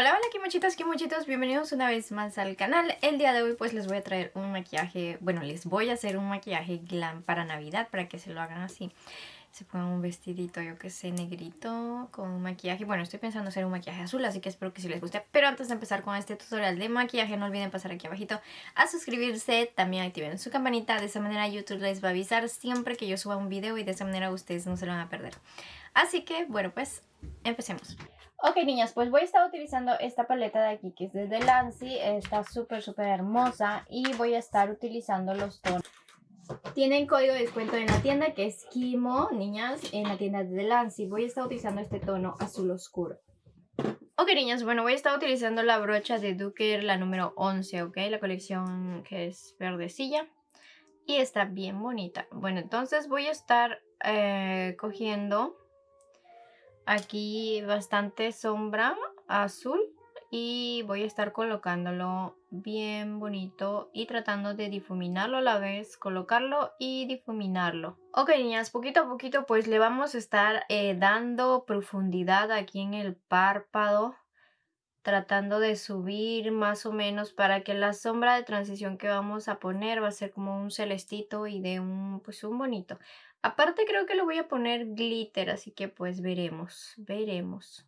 Hola, hola kimochitos, kimochitos, bienvenidos una vez más al canal. El día de hoy pues les voy a traer un maquillaje, bueno les voy a hacer un maquillaje glam para navidad para que se lo hagan así. Se pongan un vestidito, yo que sé, negrito con un maquillaje. Bueno, estoy pensando hacer un maquillaje azul, así que espero que sí les guste. Pero antes de empezar con este tutorial de maquillaje no olviden pasar aquí abajito a suscribirse También activen su campanita, de esa manera YouTube les va a avisar siempre que yo suba un video Y de esa manera ustedes no se lo van a perder. Así que, bueno pues, empecemos Ok, niñas, pues voy a estar utilizando esta paleta de aquí, que es de Lancy. Está súper, súper hermosa. Y voy a estar utilizando los tonos. Tienen código de descuento en la tienda, que es Kimo, niñas, en la tienda de Lancy. Voy a estar utilizando este tono azul oscuro. Ok, niñas, bueno, voy a estar utilizando la brocha de Duker, la número 11, ok, la colección que es verdecilla. Y está bien bonita. Bueno, entonces voy a estar eh, cogiendo aquí bastante sombra azul y voy a estar colocándolo bien bonito y tratando de difuminarlo a la vez, colocarlo y difuminarlo. Ok niñas, poquito a poquito pues le vamos a estar eh, dando profundidad aquí en el párpado tratando de subir más o menos para que la sombra de transición que vamos a poner va a ser como un celestito y de un pues un bonito Aparte creo que le voy a poner glitter, así que pues veremos, veremos.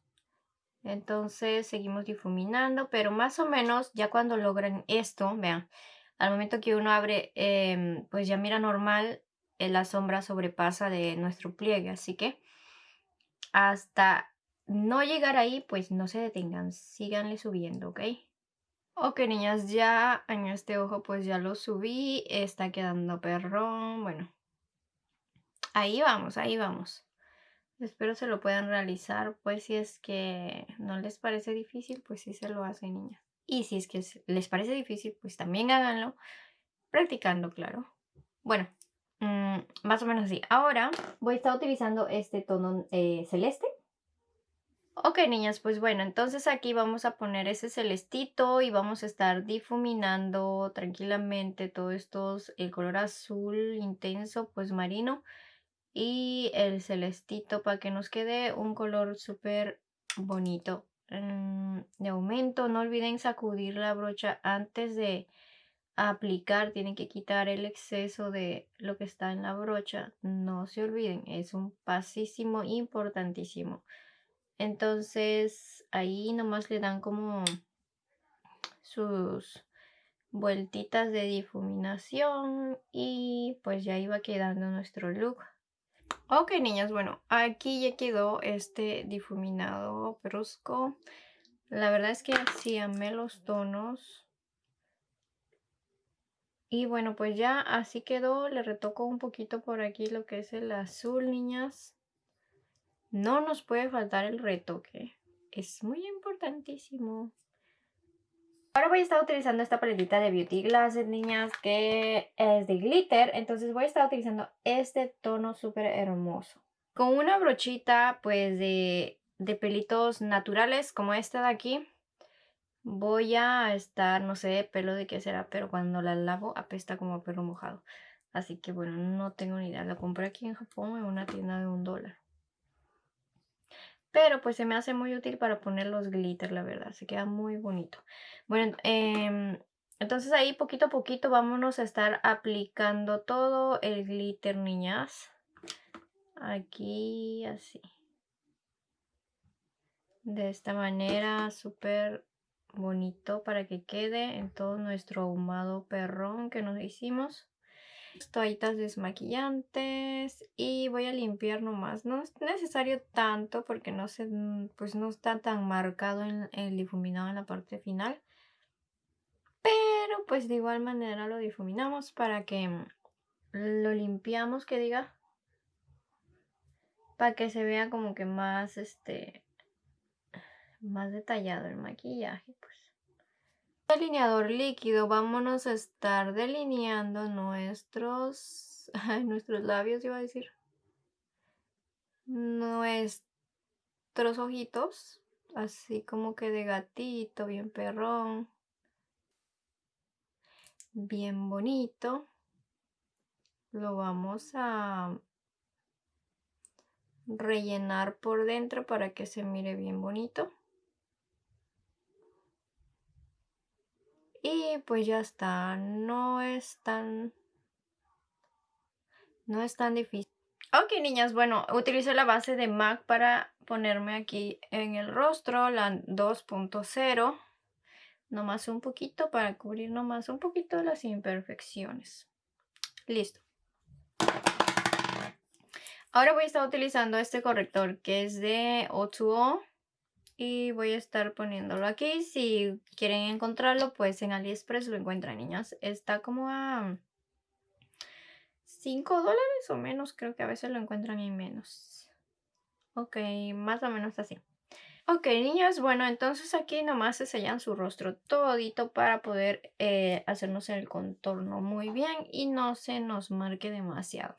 Entonces seguimos difuminando, pero más o menos ya cuando logran esto, vean, al momento que uno abre, em, pues ya mira normal, eh, la sombra sobrepasa de nuestro pliegue, así que hasta no llegar ahí, pues no se detengan, síganle subiendo, ¿ok? Ok, niñas, ya en este ojo pues ya lo subí, está quedando perrón, bueno, Ahí vamos, ahí vamos. Espero se lo puedan realizar, pues si es que no les parece difícil, pues sí se lo hacen, niñas. Y si es que les parece difícil, pues también háganlo, practicando, claro. Bueno, mm, más o menos así. Ahora voy a estar utilizando este tono eh, celeste. Ok, niñas, pues bueno, entonces aquí vamos a poner ese celestito y vamos a estar difuminando tranquilamente todo estos, el color azul intenso, pues marino y el celestito para que nos quede un color súper bonito. Mm, de aumento, no olviden sacudir la brocha antes de aplicar. Tienen que quitar el exceso de lo que está en la brocha. No se olviden, es un pasísimo importantísimo. Entonces ahí nomás le dan como sus vueltitas de difuminación y pues ya iba quedando nuestro look. Ok, niñas, bueno, aquí ya quedó este difuminado brusco. La verdad es que sí amé los tonos. Y bueno, pues ya así quedó. Le retoco un poquito por aquí lo que es el azul, niñas. No nos puede faltar el retoque. Es muy importantísimo. Ahora voy a estar utilizando esta paletita de Beauty Glasses, niñas, que es de glitter. Entonces voy a estar utilizando este tono súper hermoso. Con una brochita, pues, de, de pelitos naturales, como esta de aquí. Voy a estar, no sé, pelo de qué será, pero cuando la lavo apesta como a pelo mojado. Así que, bueno, no tengo ni idea. La compré aquí en Japón en una tienda de un dólar. Pero pues se me hace muy útil para poner los glitter, la verdad. Se queda muy bonito. Bueno, em, entonces ahí poquito a poquito vámonos a estar aplicando todo el glitter, niñas. Aquí, así. De esta manera, súper bonito para que quede en todo nuestro ahumado perrón que nos hicimos toallitas desmaquillantes y voy a limpiar nomás. No es necesario tanto porque no, se, pues no está tan marcado en el difuminado en la parte final. Pero pues de igual manera lo difuminamos para que lo limpiamos, que diga. Para que se vea como que más, este, más detallado el maquillaje, pues delineador líquido vámonos a estar delineando nuestros, nuestros labios, iba a decir, nuestros ojitos, así como que de gatito, bien perrón, bien bonito. Lo vamos a rellenar por dentro para que se mire bien bonito. Y pues ya está, no es tan... No es tan difícil. Ok, niñas, bueno, utilizo la base de MAC para ponerme aquí en el rostro, la 2.0. Nomás un poquito para cubrir nomás un poquito las imperfecciones. Listo. Ahora voy a estar utilizando este corrector que es de O2O y voy a estar poniéndolo aquí. Si quieren encontrarlo, pues en AliExpress lo encuentran, niñas. Está como a 5 dólares o menos. Creo que a veces lo encuentran en menos. Ok, más o menos así. Ok, niñas, bueno, entonces aquí nomás se sellan su rostro todito para poder eh, hacernos el contorno muy bien y no se nos marque demasiado.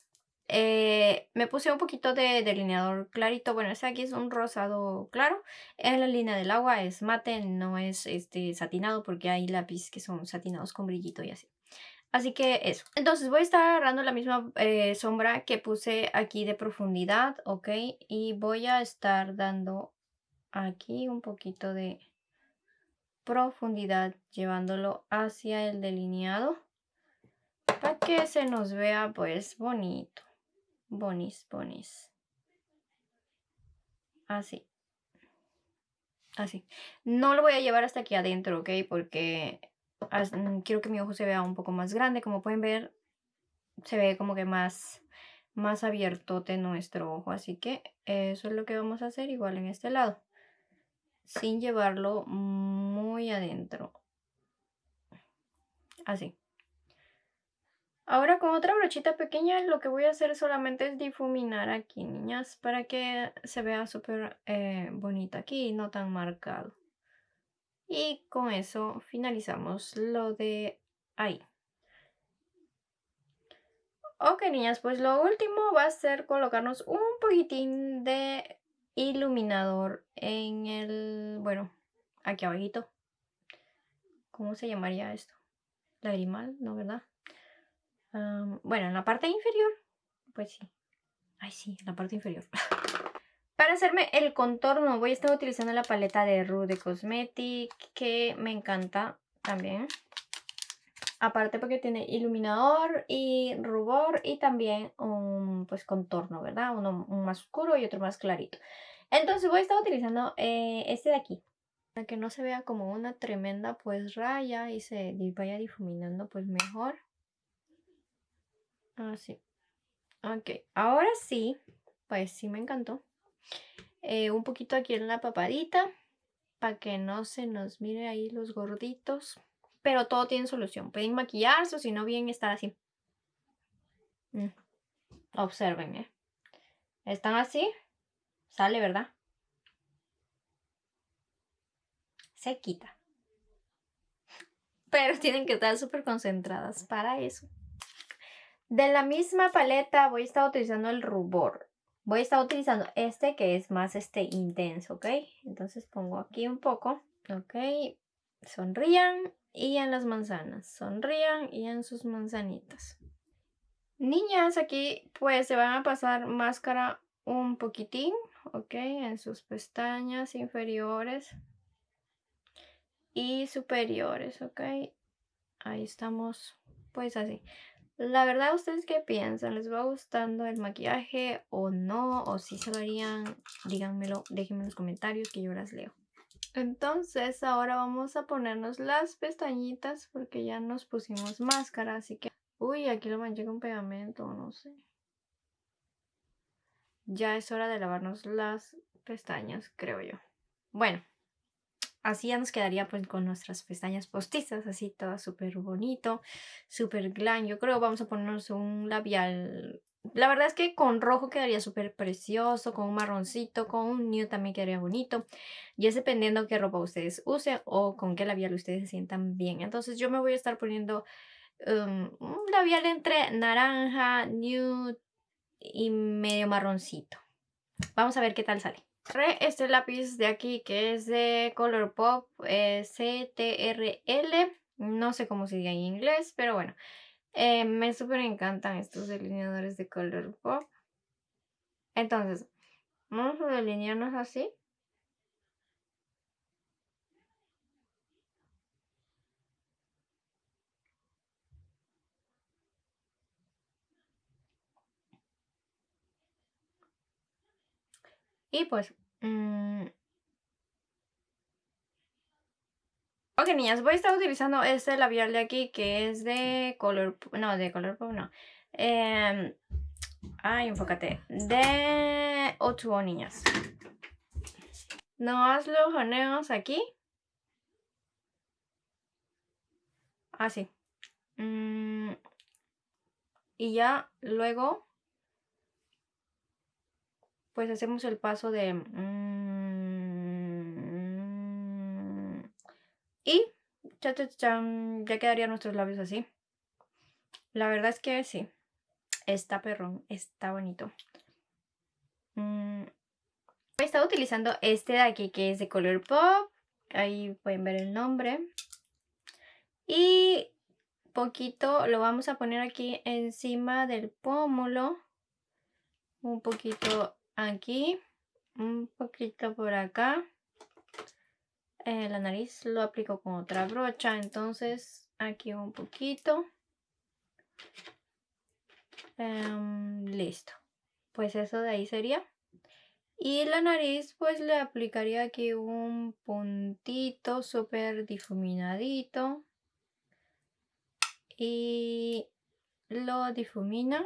Eh, me puse un poquito de delineador clarito. Bueno, este aquí es un rosado claro. En la línea del agua es mate, no es este satinado porque hay lápiz que son satinados con brillito y así. Así que eso. Entonces voy a estar agarrando la misma eh, sombra que puse aquí de profundidad, ¿ok? Y voy a estar dando aquí un poquito de profundidad llevándolo hacia el delineado para que se nos vea pues bonito bonis, bonis. Así. Así. No lo voy a llevar hasta aquí adentro, ¿ok? Porque mm, quiero que mi ojo se vea un poco más grande. Como pueden ver, se ve como que más, más abierto de nuestro ojo. Así que eso es lo que vamos a hacer igual en este lado. Sin llevarlo muy adentro. Así. Ahora con otra brochita pequeña lo que voy a hacer solamente es difuminar aquí, niñas, para que se vea súper eh, bonita aquí y no tan marcado. Y con eso finalizamos lo de ahí. Ok, niñas, pues lo último va a ser colocarnos un poquitín de iluminador en el, bueno, aquí abajito. ¿Cómo se llamaría esto? Lagrimal, ¿no, verdad? Bueno, en la parte inferior, pues sí. Ay, sí, en la parte inferior. Para hacerme el contorno voy a estar utilizando la paleta de Rude Cosmetic que me encanta también. Aparte porque tiene iluminador y rubor y también un pues contorno, ¿verdad? Uno más oscuro y otro más clarito. Entonces voy a estar utilizando eh, este de aquí. Para que no se vea como una tremenda pues raya y se vaya difuminando pues mejor. Ah, ok, ahora sí, pues sí me encantó. Eh, un poquito aquí en la papadita, para que no se nos mire ahí los gorditos. Pero todo tiene solución. Pueden maquillarse o si no bien estar así. Mm. Observen, ¿eh? Están así. Sale, ¿verdad? Se quita. Pero tienen que estar súper concentradas para eso. De la misma paleta voy a estar utilizando el rubor. Voy a estar utilizando este que es más este intenso, ¿ok? Entonces pongo aquí un poco, ¿ok? Sonrían y en las manzanas. Sonrían y en sus manzanitas. Niñas, aquí pues se van a pasar máscara un poquitín, ¿ok? En sus pestañas inferiores y superiores, ¿ok? Ahí estamos, pues así. La verdad, ¿ustedes qué piensan? ¿Les va gustando el maquillaje o no? ¿O si se lo harían? Díganmelo, déjenme en los comentarios que yo las leo. Entonces, ahora vamos a ponernos las pestañitas porque ya nos pusimos máscara, así que... Uy, aquí lo manché con pegamento, no sé. Ya es hora de lavarnos las pestañas, creo yo. Bueno, Así ya nos quedaría pues con nuestras pestañas postizas, así todo súper bonito, súper glam. Yo creo vamos a ponernos un labial. La verdad es que con rojo quedaría súper precioso, con un marroncito, con un nude también quedaría bonito. Y es dependiendo qué ropa ustedes usen o con qué labial ustedes se sientan bien. Entonces yo me voy a estar poniendo um, un labial entre naranja, nude y medio marroncito. Vamos a ver qué tal sale este lápiz de aquí que es de Colourpop eh, CTRL. No sé cómo se diga en inglés, pero bueno. Eh, me súper encantan estos delineadores de Colourpop. Entonces, vamos a delinearnos así. Y pues... Mm, ok, niñas, voy a estar utilizando este labial de aquí que es de color... No, de color... No. Eh, ay, enfócate. De O2O, niñas. No haz los aquí. Así. Ah, mm, y ya luego pues hacemos el paso de... Mm, y ya, ya quedarían nuestros labios así. La verdad es que sí. Está perrón, está bonito. Mm, he estado utilizando este de aquí que es de color pop. Ahí pueden ver el nombre. Y poquito lo vamos a poner aquí encima del pómulo. Un poquito aquí, un poquito por acá. Eh, la nariz lo aplico con otra brocha, entonces aquí un poquito. Em, listo. Pues eso de ahí sería. Y la nariz pues le aplicaría aquí un puntito súper difuminadito. Y lo difumina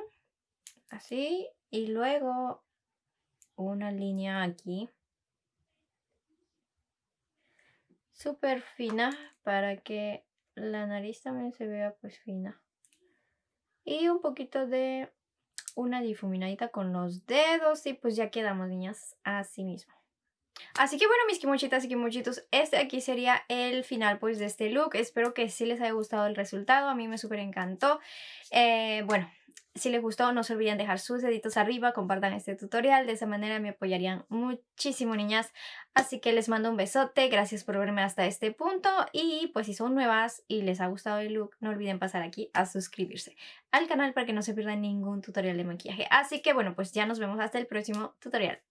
así. Y luego una línea aquí. Súper fina para que la nariz también se vea pues fina. Y un poquito de una difuminadita con los dedos y pues ya quedamos niñas así mismo. Así que bueno, mis kimochitas y kimochitos, este aquí sería el final pues de este look. Espero que sí les haya gustado el resultado, a mí me súper encantó. Eh, bueno, si les gustó, no se olviden dejar sus deditos arriba, compartan este tutorial, de esa manera me apoyarían muchísimo, niñas. Así que les mando un besote, gracias por verme hasta este punto y pues si son nuevas y les ha gustado el look, no olviden pasar aquí a suscribirse al canal para que no se pierdan ningún tutorial de maquillaje. Así que bueno, pues ya nos vemos hasta el próximo tutorial.